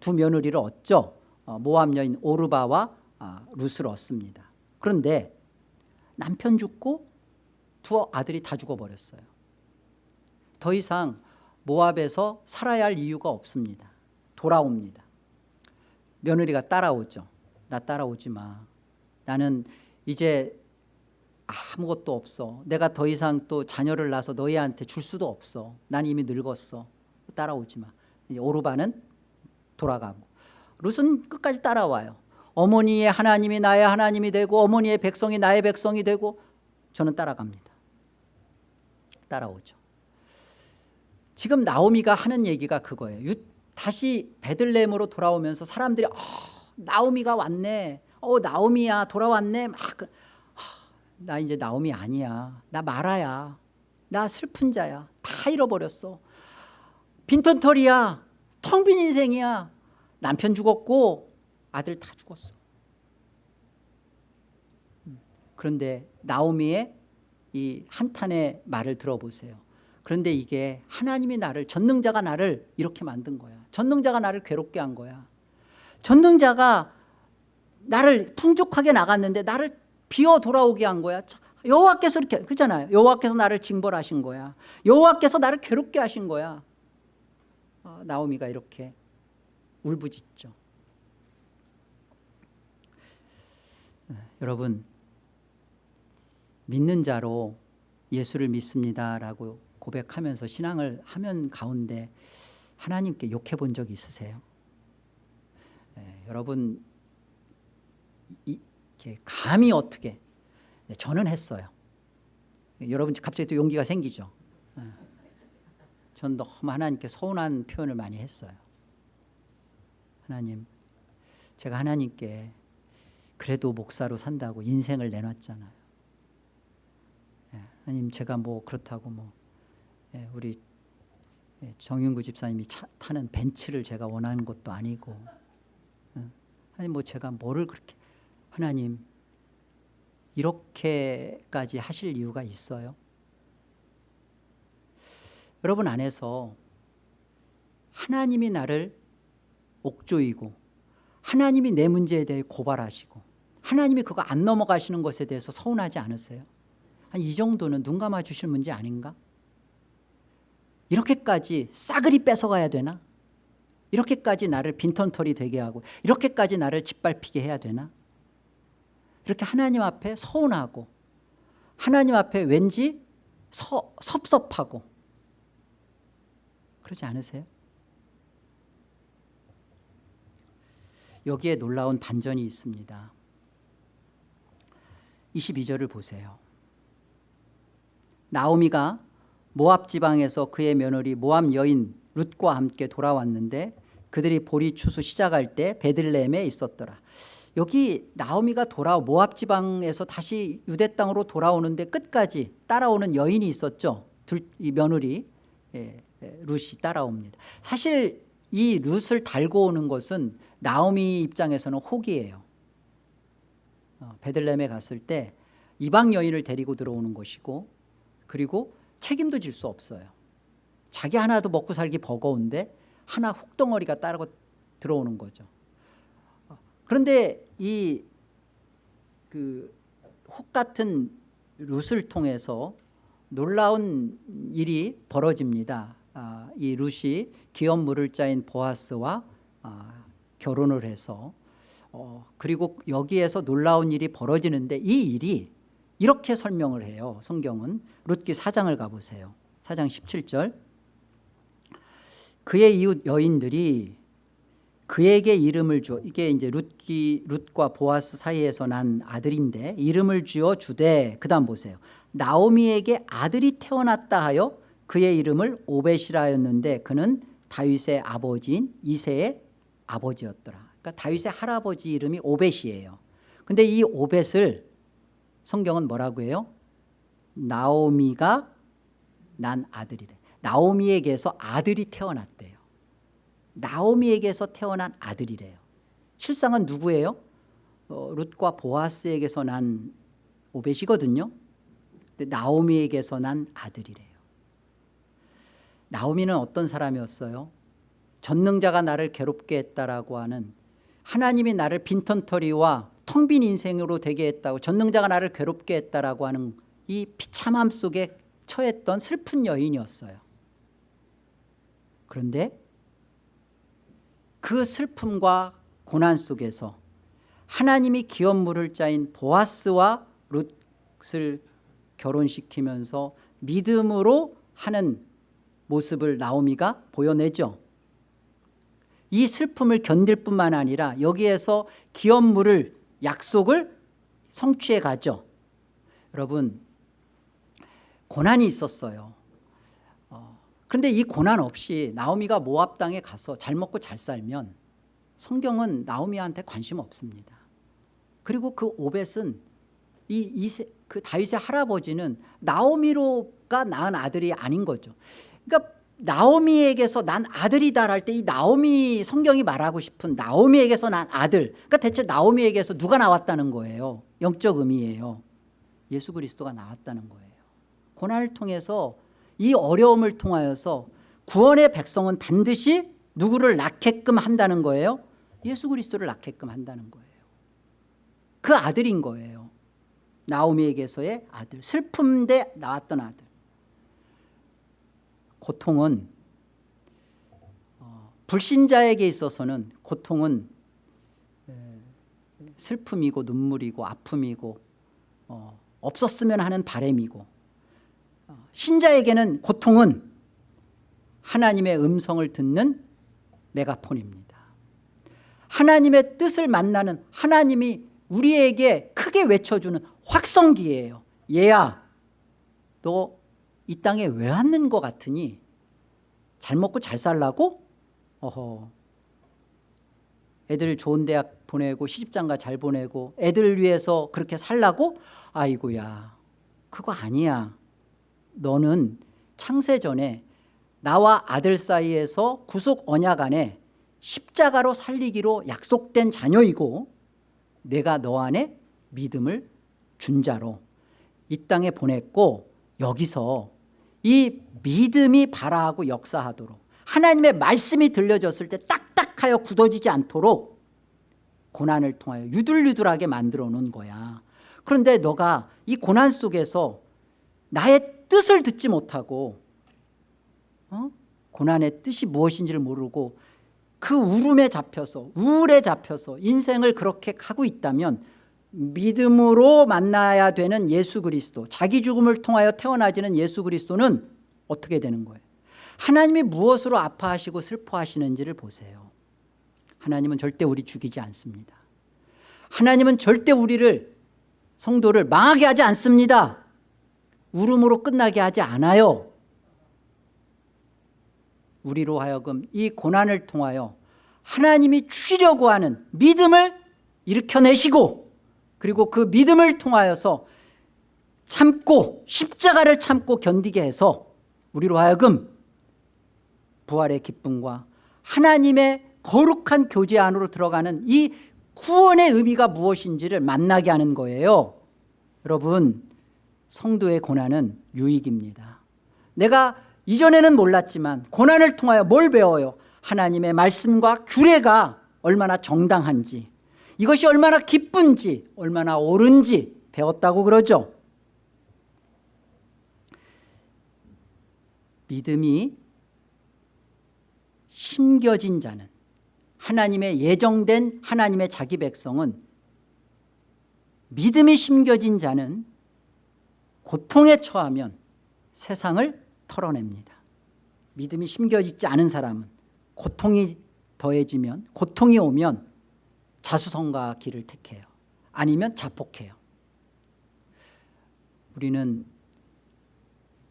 두 며느리를 얻죠 어, 모압 여인 오르바와 아, 룻을 얻습니다. 그런데 남편 죽고 두 아들이 다 죽어버렸어요. 더 이상 모압에서 살아야 할 이유가 없습니다. 돌아옵니다. 며느리가 따라오죠 나 따라오지 마. 나는 이제 아무것도 없어. 내가 더 이상 또 자녀를 낳아서 너희한테 줄 수도 없어. 난 이미 늙었어. 따라오지 마. 오르바는 돌아가고. 룻은 끝까지 따라와요. 어머니의 하나님이 나의 하나님이 되고 어머니의 백성이 나의 백성이 되고 저는 따라갑니다. 따라오죠. 지금 나오미가 하는 얘기가 그거예요. 다시 베들레헴으로 돌아오면서 사람들이 어, 나오미가 왔네. 어 나오미야 돌아왔네. 막, 그, 어, 나 이제 나오미 아니야. 나 마라야. 나 슬픈 자야. 다 잃어버렸어. 빈턴털이야 텅 빈 인생이야. 남편 죽었고 아들 다 죽었어. 음, 그런데 나오미의 이 한탄의 말을 들어보세요. 그런데 이게 하나님이 나를 전능자가 나를 이렇게 만든 거야. 전능자가 나를 괴롭게 한 거야. 전능자가 나를 풍족하게 나갔는데 나를 비어 돌아오게 한 거야. 여호와께서 이렇게 그잖아요. 여호와께서 나를 징벌하신 거야. 여호와께서 나를 괴롭게 하신 거야 어, 나오미가 이렇게 울부짖죠 네, 여러분 믿는 자로 예수를 믿습니다라고 고백하면서 신앙을 하면 가운데 하나님께 욕해 본 적 있으세요? 네, 여러분 이렇게 감히 어떻게 네, 저는 했어요. 여러분 갑자기 또 용기가 생기죠. 네. 전 너무 하나님께 서운한 표현을 많이 했어요. 하나님 제가 하나님께 그래도 목사로 산다고 인생을 내놨잖아요. 예, 아니면 제가 뭐 그렇다고 뭐 예, 우리 예, 정윤구 집사님이 차, 타는 벤츠를 제가 원하는 것도 아니고 예, 아니 뭐 제가 뭐를 그렇게 하나님 이렇게까지 하실 이유가 있어요? 여러분 안에서 하나님이 나를 옥조이고 하나님이 내 문제에 대해 고발하시고 하나님이 그거 안 넘어가시는 것에 대해서 서운하지 않으세요? 한 이 정도는 눈 감아 주실 문제 아닌가? 이렇게까지 싸그리 뺏어가야 되나? 이렇게까지 나를 빈턴털이 되게 하고 이렇게까지 나를 짓밟히게 해야 되나? 이렇게 하나님 앞에 서운하고 하나님 앞에 왠지 서, 섭섭하고 그러지 않으세요? 여기에 놀라운 반전이 있습니다. 22절을 보세요. 나오미가 모압 지방에서 그의 며느리 모압 여인 룻과 함께 돌아왔는데 그들이 보리 추수 시작할 때 베들레헴에 있었더라. 여기 나오미가 돌아 모압 지방에서 다시 유대 땅으로 돌아오는데 끝까지 따라오는 여인이 있었죠. 둘, 이 며느리. 예, 예, 룻이 따라옵니다. 사실 이 룻을 달고 오는 것은 나오미 입장에서는 혹이에요. 어, 베들레헴에 갔을 때 이방 여인을 데리고 들어오는 것이고 그리고 책임도 질 수 없어요. 자기 하나도 먹고 살기 버거운데 하나 훅덩어리가 따르고 들어오는 거죠. 어, 그런데 이 그 혹 같은 룻을 통해서 놀라운 일이 벌어집니다. 아, 이 룻이 기업 물을 자인 보아스와 아, 결혼을 해서 어, 그리고 여기에서 놀라운 일이 벌어지는데 이 일이 이렇게 설명을 해요. 성경은 룻기 4장을 가보세요. 4장 17절. 그의 이웃 여인들이 그에게 이름을 주어 이게 이제 룻기 룻과 보아스 사이에서 난 아들인데 이름을 주어 주되 그다음 보세요. 나오미에게 아들이 태어났다 하여 그의 이름을 오벳이라 하였는데 그는 다윗의 아버지인 이세의 아버지였더라. 그러니까 다윗의 할아버지 이름이 오벳이에요. 근데 이 오벳을 성경은 뭐라고 해요? 나오미가 난 아들이래. 나오미에게서 아들이 태어났대요. 나오미에게서 태어난 아들이래요. 실상은 누구예요? 어, 룻과 보아스에게서 난 오벳이거든요. 근데 나오미에게서 난 아들이래요 나오미는 어떤 사람이었어요? 전능자가 나를 괴롭게 했다라고 하는 하나님이 나를 빈턴터리와 텅 빈 인생으로 되게 했다고 전능자가 나를 괴롭게 했다라고 하는 이 비참함 속에 처했던 슬픈 여인이었어요 그런데 그 슬픔과 고난 속에서 하나님이 기업 물을 자인 보아스와 룻을 결혼시키면서 믿음으로 하는 모습을 나오미가 보여내죠. 이 슬픔을 견딜 뿐만 아니라 여기에서 기업 물을 약속을 성취해 가죠. 여러분 고난이 있었어요. 어, 그런데 이 고난 없이 나오미가 모압 땅에 가서 잘 먹고 잘 살면 성경은 나오미한테 관심 없습니다. 그리고 그 오벳은 이, 이, 그 다윗의 할아버지는 나오미로가 낳은 아들이 아닌 거죠 그러니까 나오미에게서 난 아들이다 할때이 나오미 성경이 말하고 싶은 나오미에게서 난 아들 그러니까 대체 나오미에게서 누가 나왔다는 거예요? 영적 의미예요. 예수 그리스도가 나왔다는 거예요. 고난을 통해서 이 어려움을 통하여서 구원의 백성은 반드시 누구를 낳게끔 한다는 거예요? 예수 그리스도를 낳게끔 한다는 거예요. 그 아들인 거예요. 나오미에게서의 아들 슬픔 대 나왔던 아들 고통은 어, 불신자에게 있어서는 고통은 슬픔이고 눈물이고 아픔이고 어, 없었으면 하는 바램이고 어, 신자에게는 고통은 하나님의 음성을 듣는 메가폰입니다. 하나님의 뜻을 만나는 하나님이 우리에게 크게 외쳐주는 확성기예요. 얘야 너 이 땅에 왜 왔는 것 같으니 잘 먹고 잘 살라고? 어허 애들 좋은 대학 보내고 시집장가 잘 보내고 애들 위해서 그렇게 살라고? 아이고야 그거 아니야 너는 창세 전에 나와 아들 사이에서 구속 언약 안에 십자가로 살리기로 약속된 자녀이고 내가 너 안에 믿음을 준 자로 이 땅에 보냈고 여기서 이 믿음이 발화하고 역사하도록 하나님의 말씀이 들려졌을 때 딱딱하여 굳어지지 않도록 고난을 통하여 유들유들하게 만들어 놓은 거야 그런데 너가 이 고난 속에서 나의 뜻을 듣지 못하고 어? 고난의 뜻이 무엇인지를 모르고 그 울음에 잡혀서 우울에 잡혀서 인생을 그렇게 가고 있다면 믿음으로 만나야 되는 예수 그리스도 자기 죽음을 통하여 태어나지는 예수 그리스도는 어떻게 되는 거예요? 하나님이 무엇으로 아파하시고 슬퍼하시는지를 보세요. 하나님은 절대 우리 죽이지 않습니다. 하나님은 절대 우리를 성도를 망하게 하지 않습니다. 울음으로 끝나게 하지 않아요. 우리로 하여금 이 고난을 통하여 하나님이 주시려고 하는 믿음을 일으켜내시고 그리고 그 믿음을 통하여서 참고 십자가를 참고 견디게 해서 우리로 하여금 부활의 기쁨과 하나님의 거룩한 교제 안으로 들어가는 이 구원의 의미가 무엇인지를 만나게 하는 거예요. 여러분 성도의 고난은 유익입니다. 내가 이전에는 몰랐지만 고난을 통하여 뭘 배워요? 하나님의 말씀과 규례가 얼마나 정당한지 이것이 얼마나 기쁜지 얼마나 옳은지 배웠다고 그러죠. 믿음이 심겨진 자는 하나님의 예정된 하나님의 자기 백성은 믿음이 심겨진 자는 고통에 처하면 세상을 털어냅니다. 믿음이 심겨지지 않은 사람은 고통이 더해지면 고통이 오면 자수성가 길을 택해요. 아니면 자폭해요. 우리는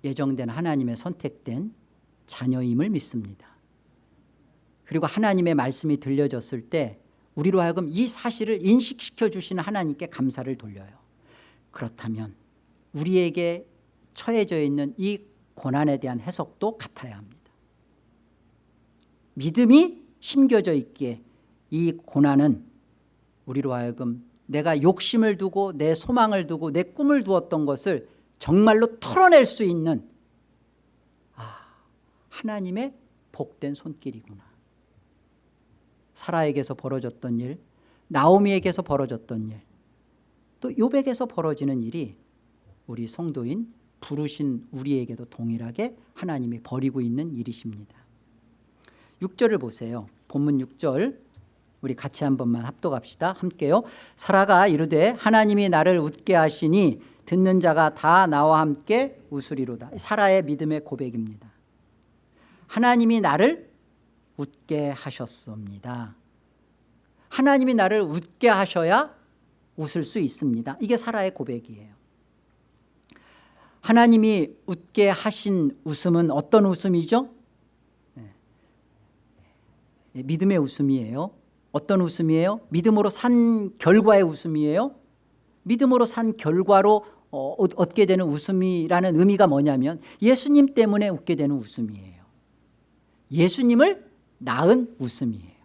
예정된 하나님의 선택된 자녀임을 믿습니다. 그리고 하나님의 말씀이 들려졌을 때 우리로 하여금 이 사실을 인식시켜 주시는 하나님께 감사를 돌려요. 그렇다면 우리에게 처해져 있는 이 고난에 대한 해석도 같아야 합니다. 믿음이 심겨져 있기에 이 고난은 우리로 하여금 내가 욕심을 두고 내 소망을 두고 내 꿈을 두었던 것을 정말로 털어낼 수 있는 아, 하나님의 복된 손길이구나. 사라에게서 벌어졌던 일 나오미에게서 벌어졌던 일 또 요백에서 벌어지는 일이 우리 성도인 부르신 우리에게도 동일하게 하나님이 벌이고 있는 일이십니다. 6절을 보세요. 본문 6절 우리 같이 한 번만 합독합시다. 함께요. 사라가 이르되 하나님이 나를 웃게 하시니 듣는 자가 다 나와 함께 웃으리로다. 사라의 믿음의 고백입니다. 하나님이 나를 웃게 하셨습니다. 하나님이 나를 웃게 하셔야 웃을 수 있습니다. 이게 사라의 고백이에요. 하나님이 웃게 하신 웃음은 어떤 웃음이죠? 네. 믿음의 웃음이에요 어떤 웃음이에요? 믿음으로 산 결과의 웃음이에요? 믿음으로 산 결과로 어, 얻게 되는 웃음이라는 의미가 뭐냐면 예수님 때문에 웃게 되는 웃음이에요. 예수님을 낳은 웃음이에요.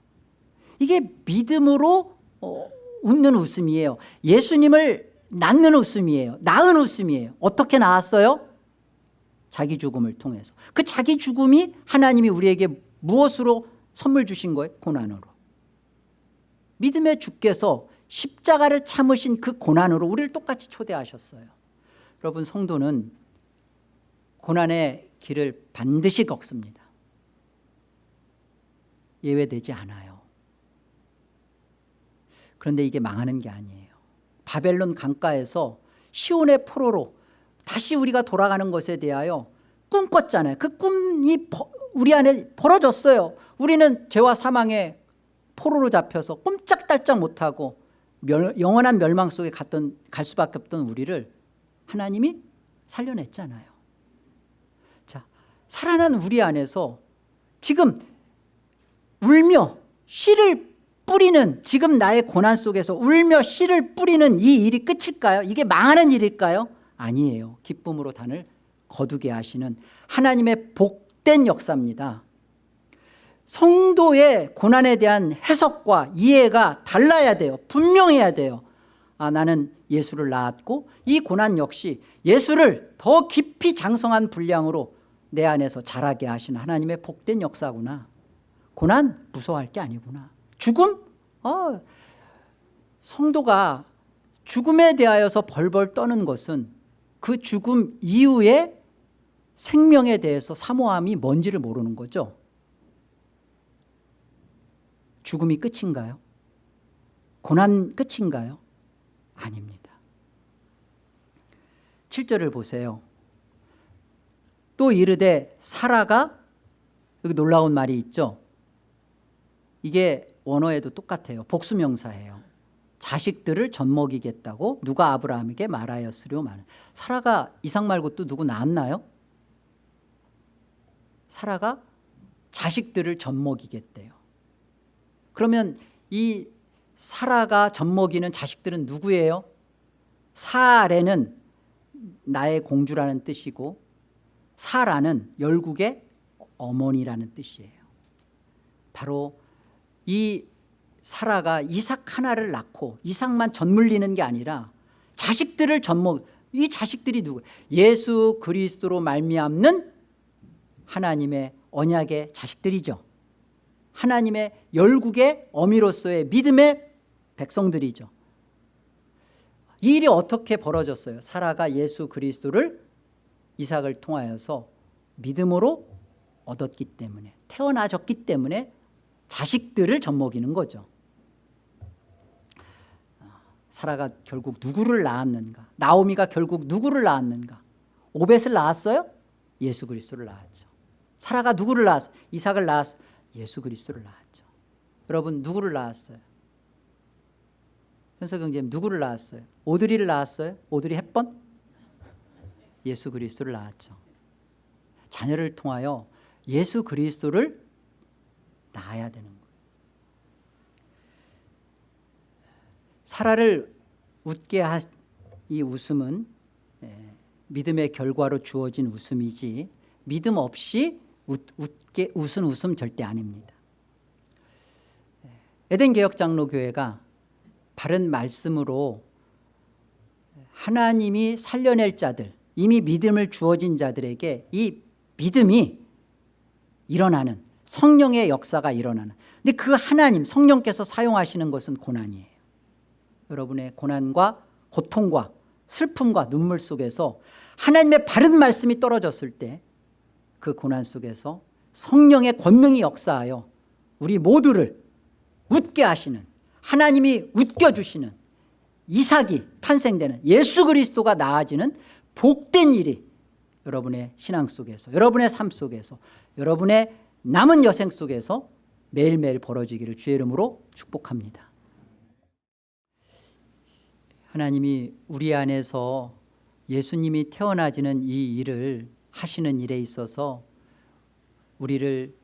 이게 믿음으로 어, 웃는 웃음이에요. 예수님을 낳는 웃음이에요. 낳은 웃음이에요. 어떻게 낳았어요? 자기 죽음을 통해서. 그 자기 죽음이 하나님이 우리에게 무엇으로 선물 주신 거예요? 고난으로 믿음의 주께서 십자가를 참으신 그 고난으로 우리를 똑같이 초대하셨어요. 여러분 성도는 고난의 길을 반드시 걷습니다. 예외되지 않아요. 그런데 이게 망하는 게 아니에요. 바벨론 강가에서 시온의 포로로 다시 우리가 돌아가는 것에 대하여 꿈꿨잖아요. 그 꿈이 우리 안에 벌어졌어요. 우리는 죄와 사망의 포로로 잡혀서 꼼짝달짝 못하고 멸, 영원한 멸망 속에 갔던, 갈 수밖에 없던 우리를 하나님이 살려냈잖아요 자 살아난 우리 안에서 지금 울며 씨를 뿌리는 지금 나의 고난 속에서 울며 씨를 뿌리는 이 일이 끝일까요? 이게 망하는 일일까요? 아니에요 기쁨으로 단을 거두게 하시는 하나님의 복된 역사입니다 성도의 고난에 대한 해석과 이해가 달라야 돼요. 분명해야 돼요. 아 나는 예수를 낳았고 이 고난 역시 예수를 더 깊이 장성한 분량으로 내 안에서 자라게 하시는 하나님의 복된 역사구나. 고난 무서워할 게 아니구나. 죽음? 어, 성도가 죽음에 대하여서 벌벌 떠는 것은 그 죽음 이후에 생명에 대해서 사모함이 뭔지를 모르는 거죠 죽음이 끝인가요? 고난 끝인가요? 아닙니다 7절을 보세요 또 이르되 사라가 여기 놀라운 말이 있죠 이게 원어에도 똑같아요 복수명사예요 자식들을 젖먹이겠다고 누가 아브라함에게 말하였으려 말 사라가 이상 말고 또 누구 낳았나요? 사라가 자식들을 젖먹이겠대요 그러면 이 사라가 젖먹이는 자식들은 누구예요? 사레는 나의 공주라는 뜻이고 사라는 열국의 어머니라는 뜻이에요 바로 이 사라가 이삭 하나를 낳고 이삭만 젖물리는 게 아니라 자식들을 젖먹 이 자식들이 누구 예수 그리스도로 말미암는 하나님의 언약의 자식들이죠 하나님의 열국의 어미로서의 믿음의 백성들이죠. 이 일이 어떻게 벌어졌어요? 사라가 예수 그리스도를 이삭을 통하여서 믿음으로 얻었기 때문에 태어나졌기 때문에 자식들을 젖먹이는 거죠. 사라가 결국 누구를 낳았는가? 나오미가 결국 누구를 낳았는가? 오벳을 낳았어요? 예수 그리스도를 낳았죠. 사라가 누구를 낳았어? 이삭을 낳았어 예수 그리스도를 낳았죠 여러분 누구를 낳았어요? 현석경제님 누구를 낳았어요? 오드리를 낳았어요? 오드리 햇번? 예수 그리스도를 낳았죠 자녀를 통하여 예수 그리스도를 낳아야 되는 거예요 사라를 웃게 한이 웃음은 예, 믿음의 결과로 주어진 웃음이지 믿음 없이 웃, 웃게, 웃은 웃음 절대 아닙니다. 예, 에덴 개혁장로교회가 바른 말씀으로 하나님이 살려낼 자들 이미 믿음을 주어진 자들에게 이 믿음이 일어나는 성령의 역사가 일어나는. 근데 그 하나님 성령께서 사용하시는 것은 고난이에요. 여러분의 고난과 고통과 슬픔과 눈물 속에서 하나님의 바른 말씀이 떨어졌을 때 그 고난 속에서 성령의 권능이 역사하여 우리 모두를 웃게 하시는 하나님이 웃겨주시는 이삭이 탄생되는 예수 그리스도가 나아지는 복된 일이 여러분의 신앙 속에서 여러분의 삶 속에서 여러분의 남은 여생 속에서 매일매일 벌어지기를 주의 이름으로 축복합니다. 하나님이 우리 안에서 예수님이 태어나지는 이 일을 하시는 일에 있어서 우리를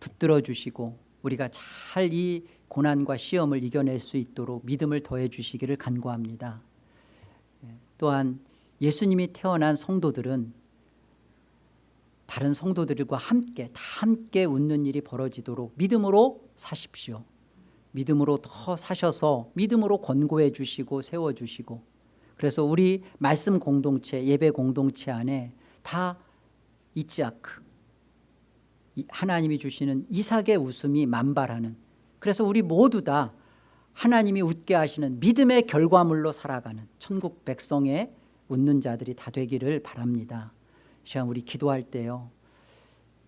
붙들어 주시고 우리가 잘 이 고난과 시험을 이겨낼 수 있도록 믿음을 더해 주시기를 간구합니다. 또한 예수님이 태어난 성도들은 다른 성도들과 함께 다 함께 웃는 일이 벌어지도록 믿음으로 사십시오. 믿음으로 더 사셔서 믿음으로 권고해 주시고 세워주시고 그래서 우리 말씀 공동체 예배 공동체 안에 다 이치아크 하나님이 주시는 이삭의 웃음이 만발하는 그래서 우리 모두 다 하나님이 웃게 하시는 믿음의 결과물로 살아가는 천국 백성의 웃는 자들이 다 되기를 바랍니다. 시간 우리 기도할 때요.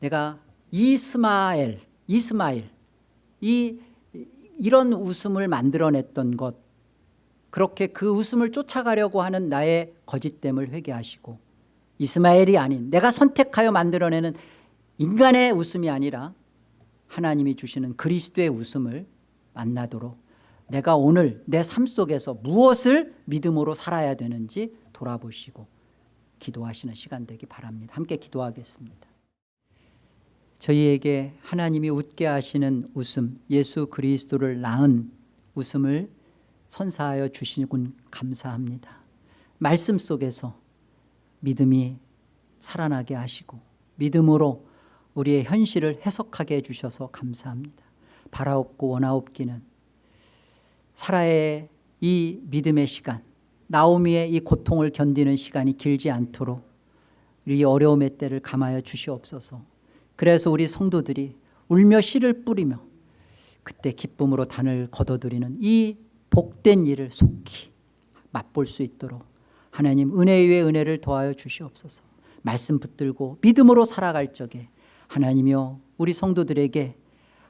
내가 이스마엘 이스마일 이 이런 웃음을 만들어냈던 것 그렇게 그 웃음을 쫓아가려고 하는 나의 거짓됨을 회개하시고 이스마엘이 아닌 내가 선택하여 만들어내는 인간의 웃음이 아니라 하나님이 주시는 그리스도의 웃음을 만나도록 내가 오늘 내 삶 속에서 무엇을 믿음으로 살아야 되는지 돌아보시고 기도하시는 시간 되기 바랍니다. 함께 기도하겠습니다. 저희에게 하나님이 웃게 하시는 웃음 예수 그리스도를 낳은 웃음을 선사하여 주시군 감사합니다. 말씀 속에서 믿음이 살아나게 하시고 믿음으로 우리의 현실을 해석하게 해주셔서 감사합니다. 바라옵고 원하옵기는 사라의 이 믿음의 시간 나오미의 이 고통을 견디는 시간이 길지 않도록 우리 어려움의 때를 감하여 주시옵소서. 그래서 우리 성도들이 울며 씨를 뿌리며 그때 기쁨으로 단을 거둬들이는 이 복된 일을 속히 맛볼 수 있도록 하나님 은혜 위에 은혜를 더하여 주시옵소서. 말씀 붙들고 믿음으로 살아갈 적에 하나님이여 우리 성도들에게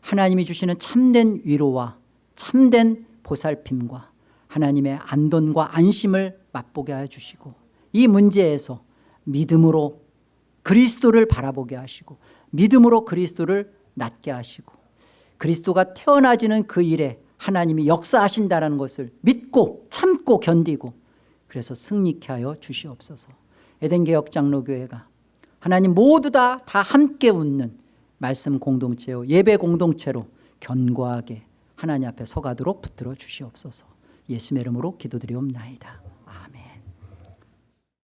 하나님이 주시는 참된 위로와 참된 보살핌과 하나님의 안돈과 안심을 맛보게 하여 주시고 이 문제에서 믿음으로 그리스도를 바라보게 하시고 믿음으로 그리스도를 낳게 하시고 그리스도가 태어나지는 그 일에 하나님이 역사하신다는 것을 믿고 참고 견디고 그래서 승리케 하여 주시옵소서. 에덴개혁장로교회가 하나님 모두 다, 다 함께 웃는 말씀 공동체요 예배 공동체로 견고하게 하나님 앞에 서가도록 붙들어 주시옵소서. 예수의 이름으로 기도드리옵나이다